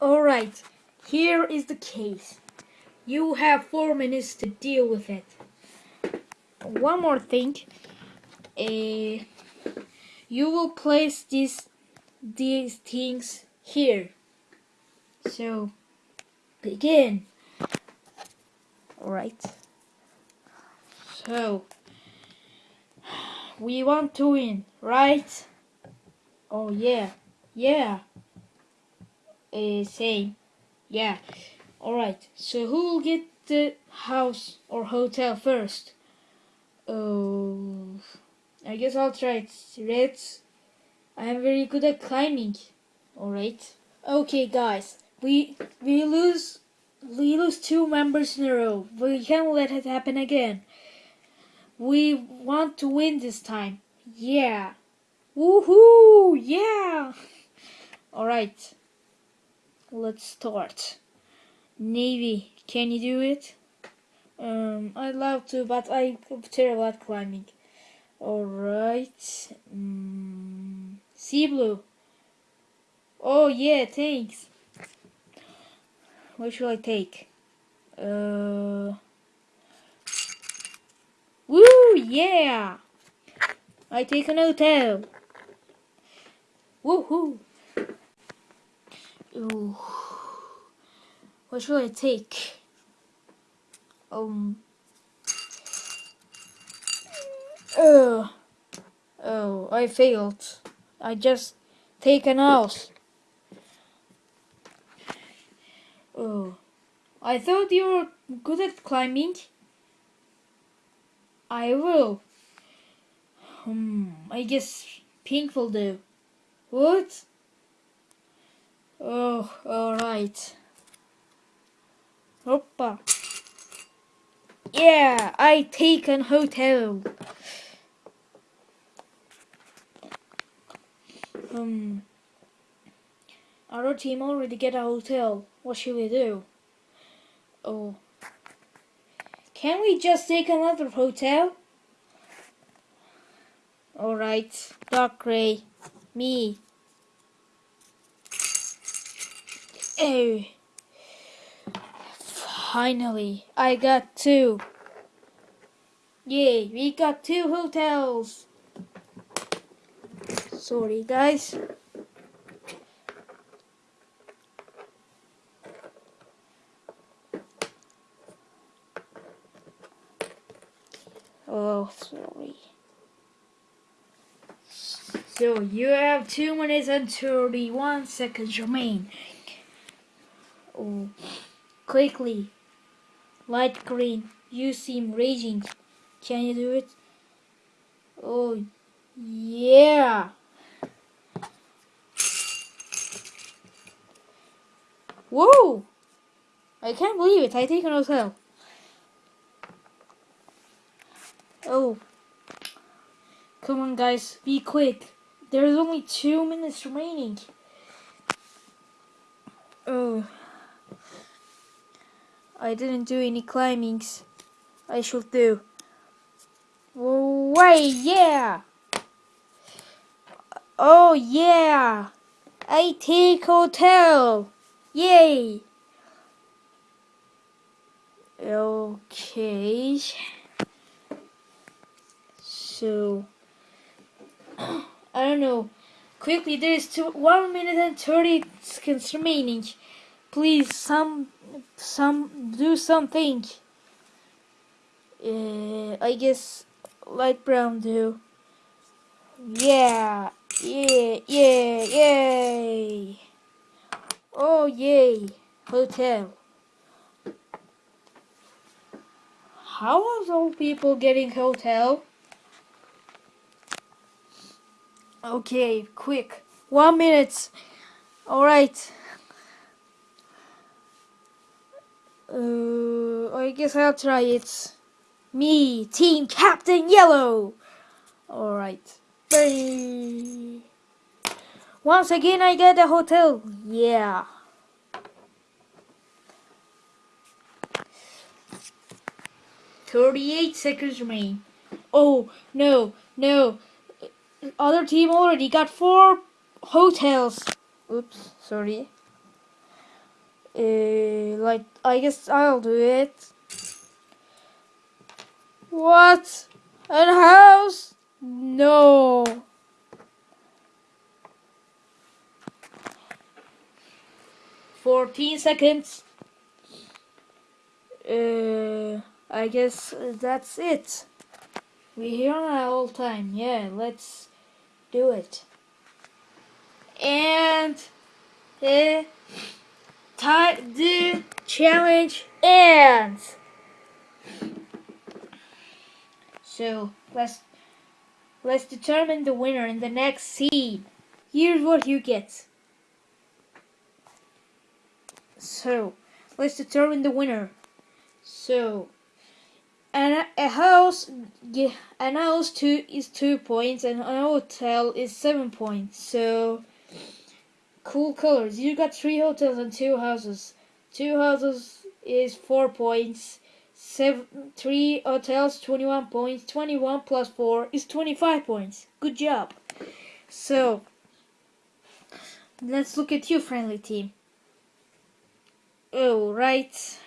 Alright, here is the case. You have four minutes to deal with it. One more thing. Uh, you will place these these things here. So begin. Alright. So we want to win, right? Oh yeah, yeah. Uh, same, yeah. Alright, so who will get the house or hotel first? Oh, I guess I'll try it. Reds, I am very good at climbing. Alright. Okay guys, we we lose we lose two members in a row. We can't let it happen again. We want to win this time. Yeah. Woohoo! Yeah! Alright. Let's start. Navy, can you do it? Um, I'd love to, but I'm terrible at climbing. Alright. Mm, sea blue. Oh yeah, thanks. What should I take? Uh. Woo! Yeah! I take an hotel. Woohoo! Ooh. What should I take? Um. Oh. Oh, I failed. I just take an house. Oh. I thought you were good at climbing. I will. Hmm, I guess pink will do. What? Oh, alright. Hoppa. Yeah, I take an hotel. Um, our team already get a hotel. What should we do? Oh. Can we just take another hotel? Alright, dark gray. Me. Oh. Finally, I got two. Yay, we got two hotels. Sorry, guys. Oh, sorry. So you have 2 minutes and 31 seconds remain. Oh, quickly. Light green, you seem raging. Can you do it? Oh, yeah. Whoa! I can't believe it. I take an hotel. Oh. Come on, guys. Be quick. There's only two minutes remaining. Oh. I didn't do any climbings. I should do. Wait, yeah! Oh, yeah! I take hotel! Yay! Okay. So, I don't know. Quickly, there is two, one minute and thirty seconds remaining. Please, some, some, do something. Uh, I guess light brown do. Yeah, yeah, yeah, yay! Oh, yay! Hotel. How are those people getting hotel? Okay, quick. One minute. Alright. Uh, I guess I'll try it. Me, Team Captain Yellow. Alright. Once again, I get a hotel. Yeah. Thirty-eight seconds remain. Oh no, no! other team already got four hotels. Oops, sorry. Uh, like I guess I'll do it. What? A house? No. Fourteen seconds. Uh, I guess that's it. We're here on all time. Yeah, let's do it. And the time the challenge ends. So let's let's determine the winner in the next scene. Here's what you get. So let's determine the winner. So an, a house an house two is two points and an hotel is seven points. So cool colors. You got three hotels and two houses. Two houses is four points Seven, three hotels, 21 points. 21 plus 4 is 25 points. Good job. So, let's look at you, friendly team. Oh, right.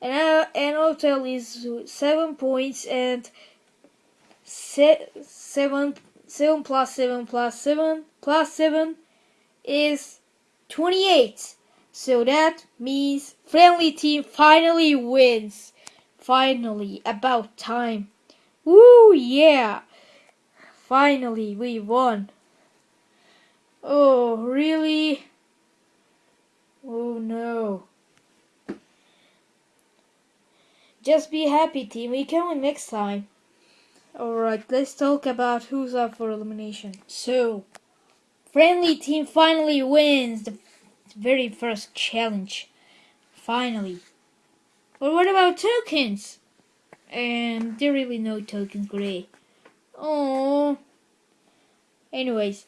And uh, an hotel is 7 points and se 7, 7 plus 7 plus 7 plus 7 is 28. So that means friendly team finally wins. Finally, about time. Woo, yeah! Finally, we won. Oh, really? Oh no. Just be happy, team. We can win next time. Alright, let's talk about who's up for elimination. So, friendly team finally wins the very first challenge. Finally. But what about tokens? And there really no tokens gray. Oh. Anyways,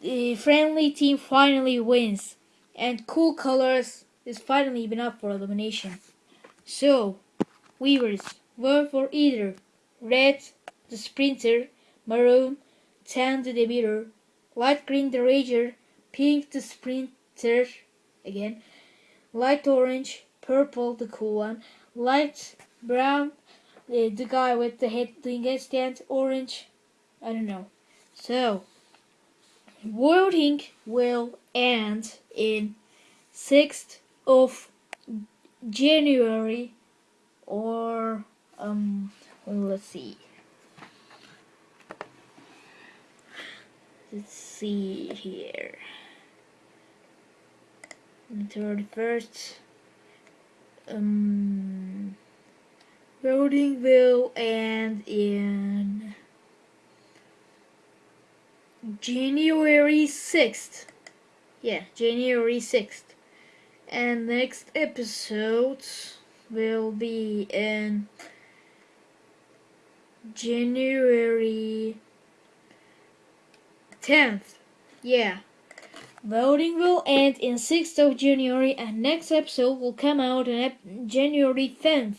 the friendly team finally wins, and Cool Colors is finally been up for elimination. So, Weavers, vote for either Red, the Sprinter, Maroon, Tan, the Debater, Light Green, the Rager, Pink, the Sprinter, again, Light Orange, purple, the cool one, light brown, the, the guy with the head doing headstand, orange, I don't know. So, voting will end in 6th of January or, um, let's see. Let's see here. 31st um, voting will end in January 6th. Yeah, January 6th. And next episode will be in January 10th. Yeah. Voting will end in 6th of January and next episode will come out on January 10th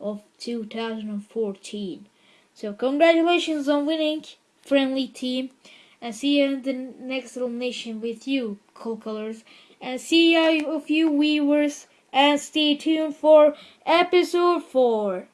of 2014. So congratulations on winning, friendly team, and see you in the next elimination with you, Cool Colors, and see you of you viewers, and stay tuned for episode 4.